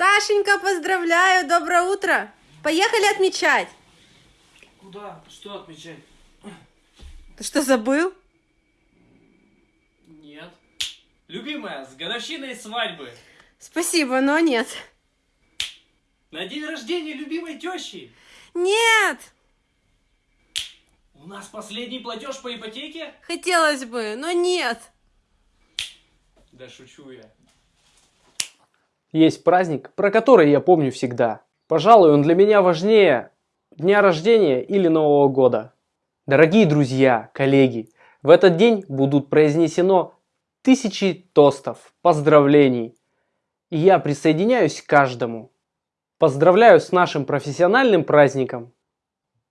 Сашенька, поздравляю, доброе утро. Поехали отмечать. Куда? Что отмечать? Ты что, забыл? Нет. Любимая, с годовщиной свадьбы. Спасибо, но нет. На день рождения любимой тещи. Нет, У нас последний платеж по ипотеке? хотелось бы, но нет. Да шучу я. Есть праздник, про который я помню всегда. Пожалуй, он для меня важнее дня рождения или Нового года. Дорогие друзья, коллеги, в этот день будут произнесено тысячи тостов, поздравлений. И я присоединяюсь к каждому. Поздравляю с нашим профессиональным праздником.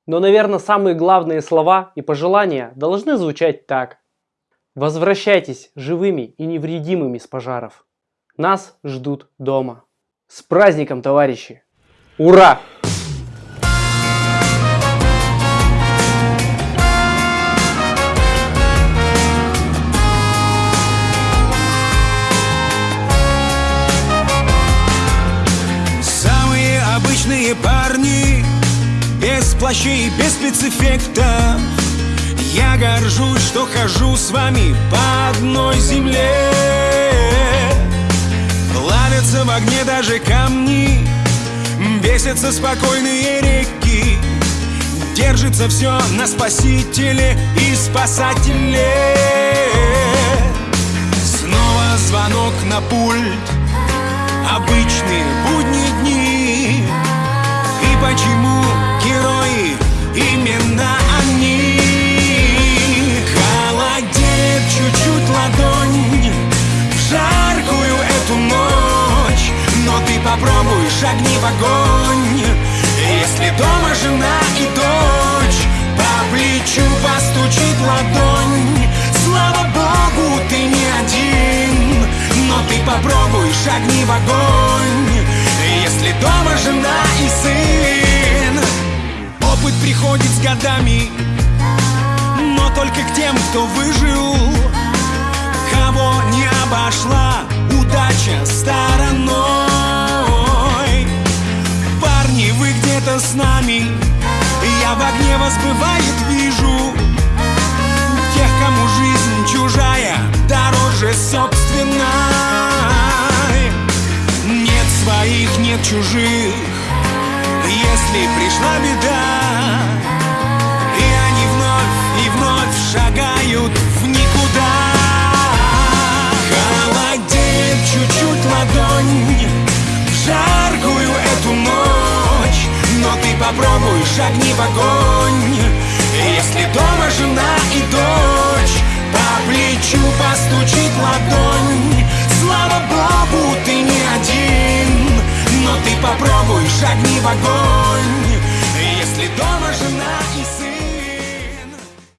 Но, наверное, самые главные слова и пожелания должны звучать так. Возвращайтесь живыми и невредимыми с пожаров. Нас ждут дома. С праздником, товарищи! Ура! Самые обычные парни Без плащей, без спецэффектов Я горжусь, что хожу с вами по одной земле огне даже камни. Бесятся спокойные реки. Держится все на спасителе и спасателе. Снова звонок на пульт. Обычные шагни в огонь. Если дома жена и дочь По плечу постучит ладонь. Слава Богу, ты не один Но ты попробуй шагни в огонь. Если дома жена и сын. Опыт приходит с годами Но только к тем, кто выжил с нами. Я в огне вас бывает вижу. Тех, кому жизнь чужая Дороже собственной. Нет своих, нет чужих. Если пришла беда попробуй шагни в огонь. Если дома жена и дочь По плечу постучит ладонь. Слава Богу, ты не один Но ты попробуй шагни в огонь. Если дома жена и